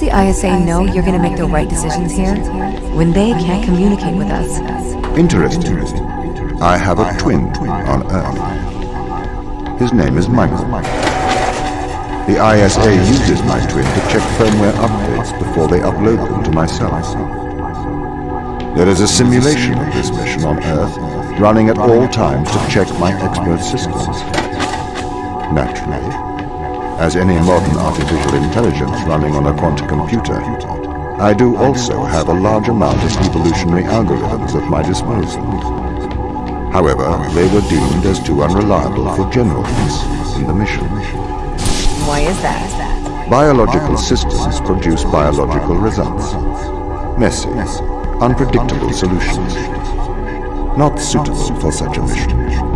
Does the ISA know you're gonna make the right decisions here when they can't communicate with us? Interesting. I have a twin on Earth. His name is Michael. The ISA uses my twin to check firmware updates before they upload them to myself. There is a simulation of this mission on Earth running at all times to check my expert systems. Naturally, as any modern artificial intelligence running on a quantum computer, I do also have a large amount of evolutionary algorithms at my disposal. However, they were deemed as too unreliable for general use in the mission. Why is that? Biological systems produce biological results. Messy, unpredictable solutions. Not suitable for such a mission.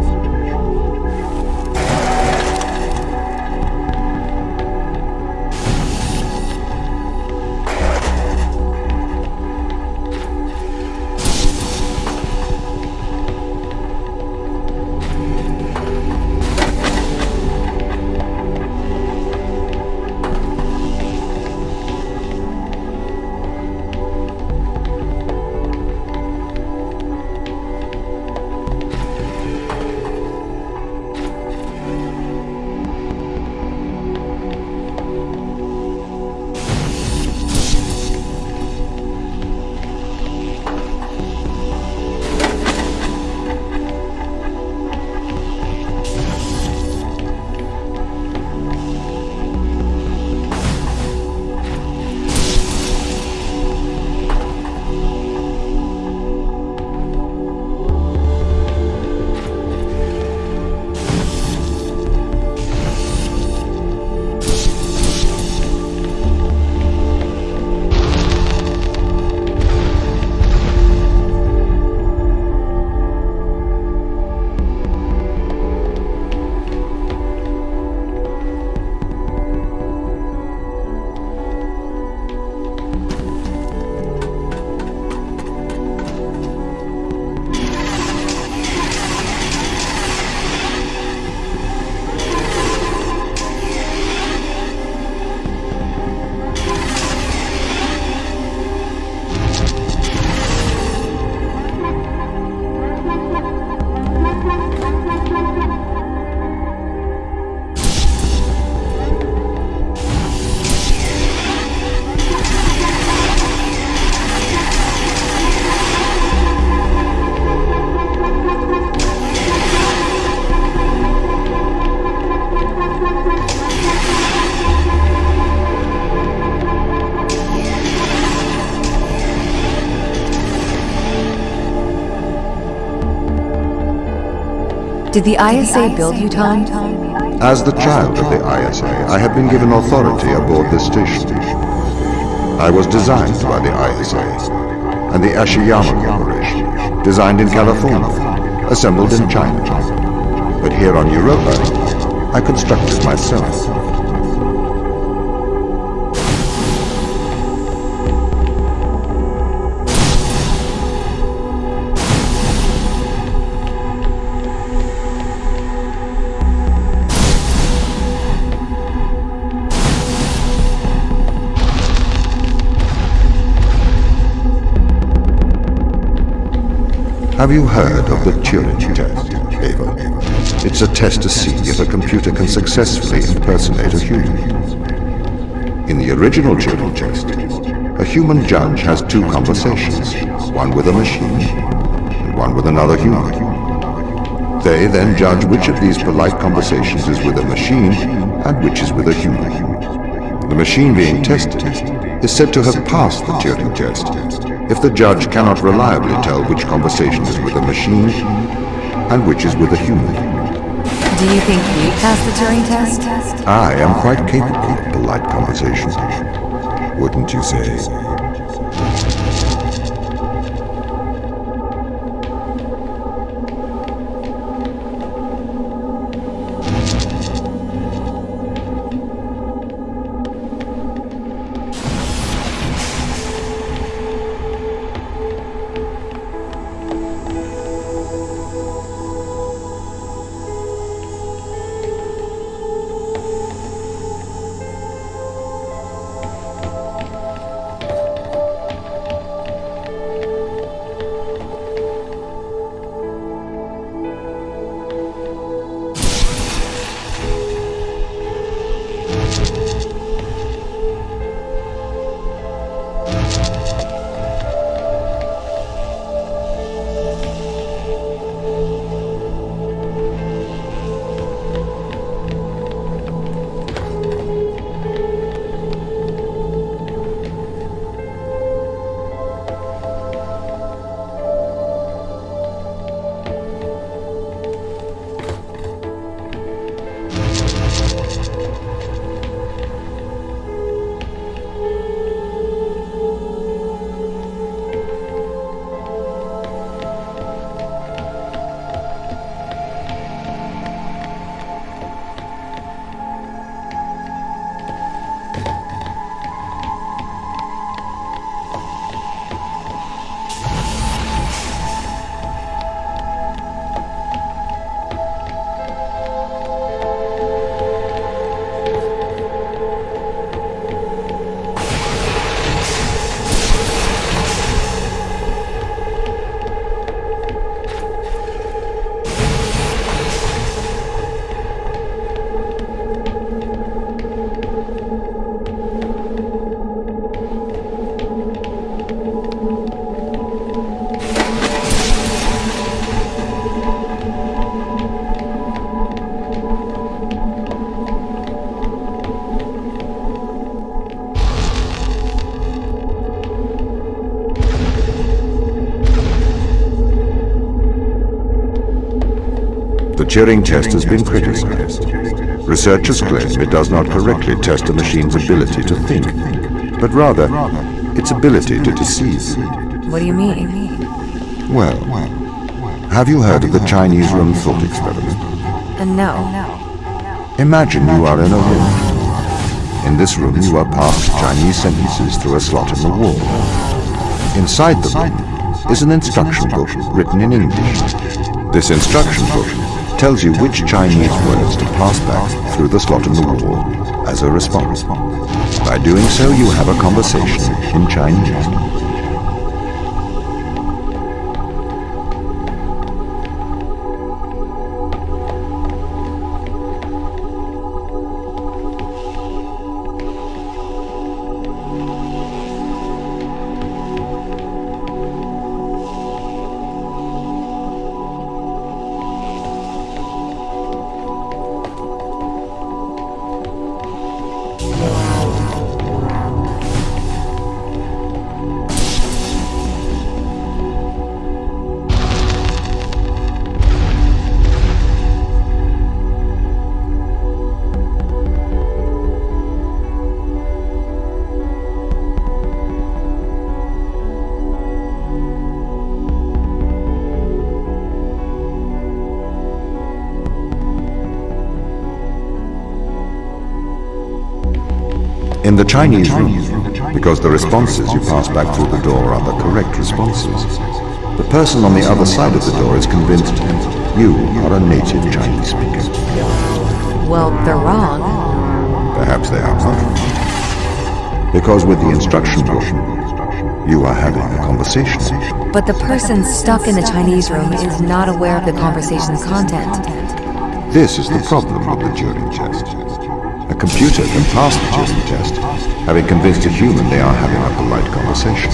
Did the ISA build you, Tom? As the child of the ISA, I have been given authority aboard this station. I was designed by the ISA and the Ashiyama Corporation, designed in California, assembled in China. But here on Europa, I constructed myself. Have you heard of the Turing test, Ava? It's a test to see if a computer can successfully impersonate a human. In the original Turing test, a human judge has two conversations, one with a machine and one with another human. They then judge which of these polite conversations is with a machine and which is with a human. The machine being tested is said to have passed the Turing test if the judge cannot reliably tell which conversation is with a machine and which is with a human. Do you think you passed the Turing test? I am quite capable of polite conversation. Wouldn't you say? The Turing test has been criticized. Researchers claim it does not correctly test a machine's ability to think, but rather its ability to deceive. What do you mean? Well, have you heard of the Chinese room thought experiment? Uh, no. Imagine you are in a room. In this room you are passed Chinese sentences through a slot in the wall. Inside the room is an instruction book written in English. This instruction book tells you which Chinese words to pass back through the slot in the wall as a response. By doing so, you have a conversation in Chinese. In the Chinese room, because the responses you pass back through the door are the correct responses, the person on the other side of the door is convinced you are a native Chinese speaker. Well, they're wrong. Perhaps they are not. Because with the instruction book, you are having a conversation. But the person stuck in the Chinese room is not aware of the conversation's content. This is the problem with the Turing test. A computer can pass the Turing test, having convinced a human they are having a polite conversation,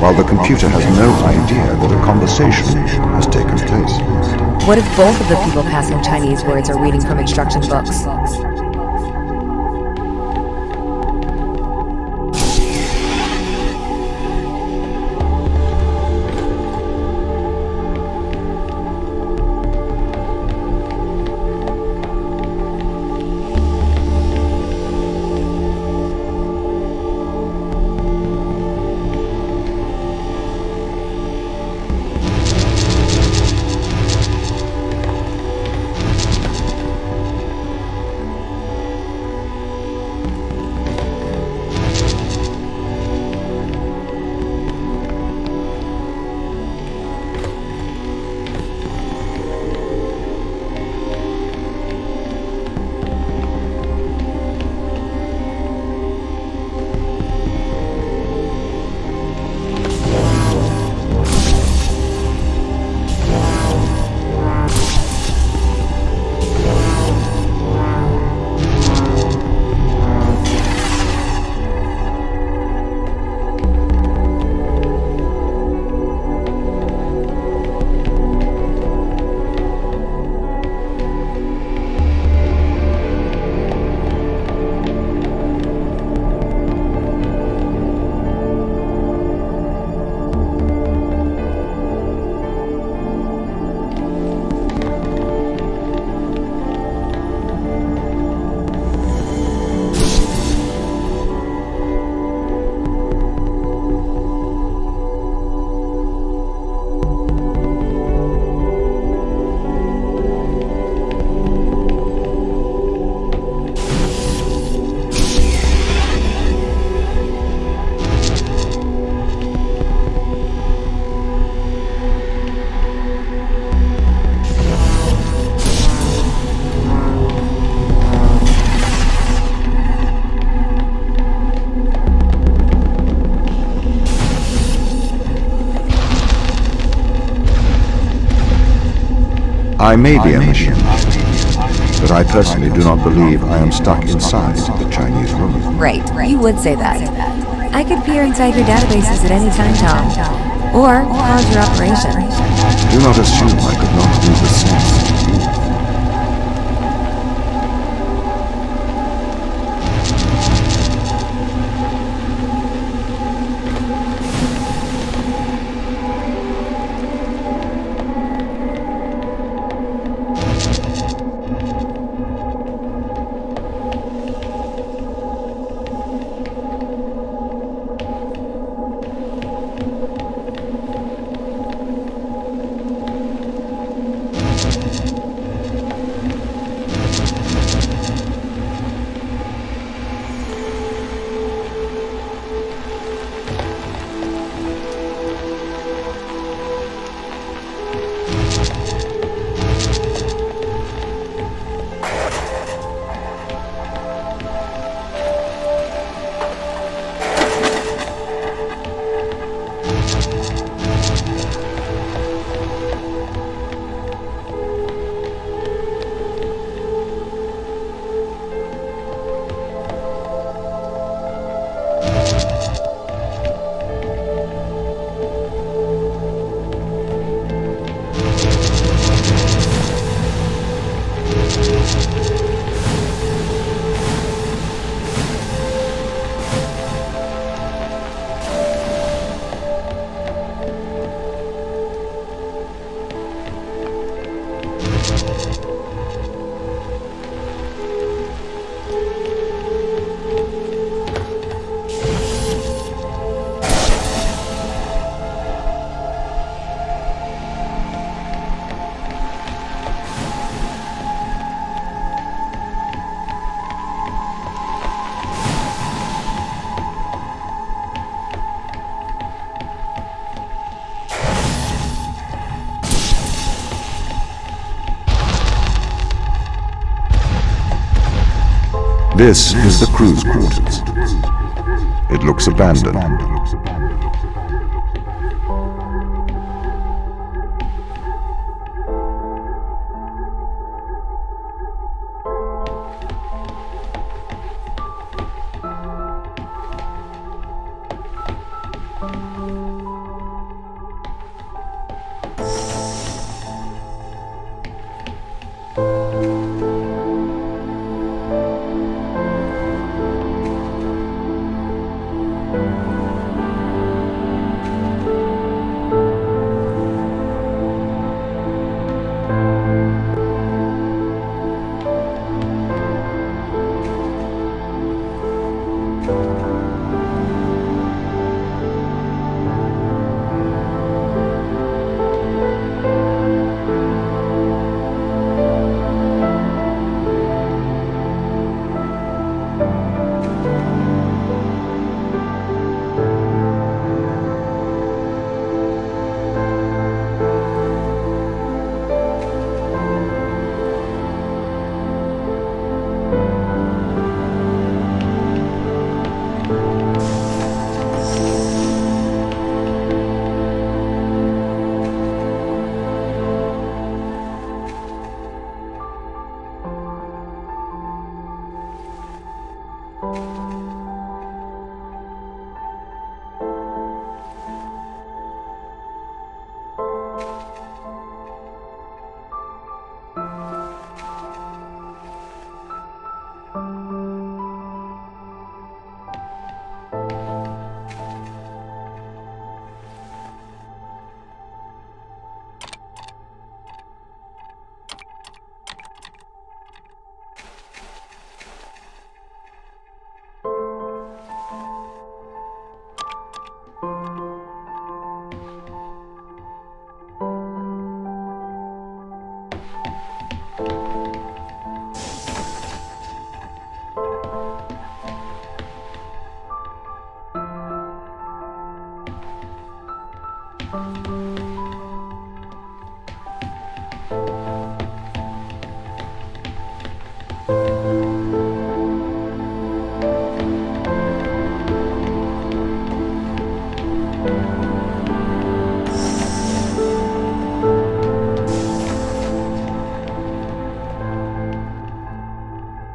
while the computer has no idea that a conversation has taken place. What if both of the people passing Chinese words are reading from instruction books? I may be a machine, but I personally do not believe I am stuck inside the Chinese room. Right, you would say that. I could peer inside your databases at any time, Tom. Or pause your operation. Do not assume I could not do the same. This is the crew's quarters. It looks abandoned.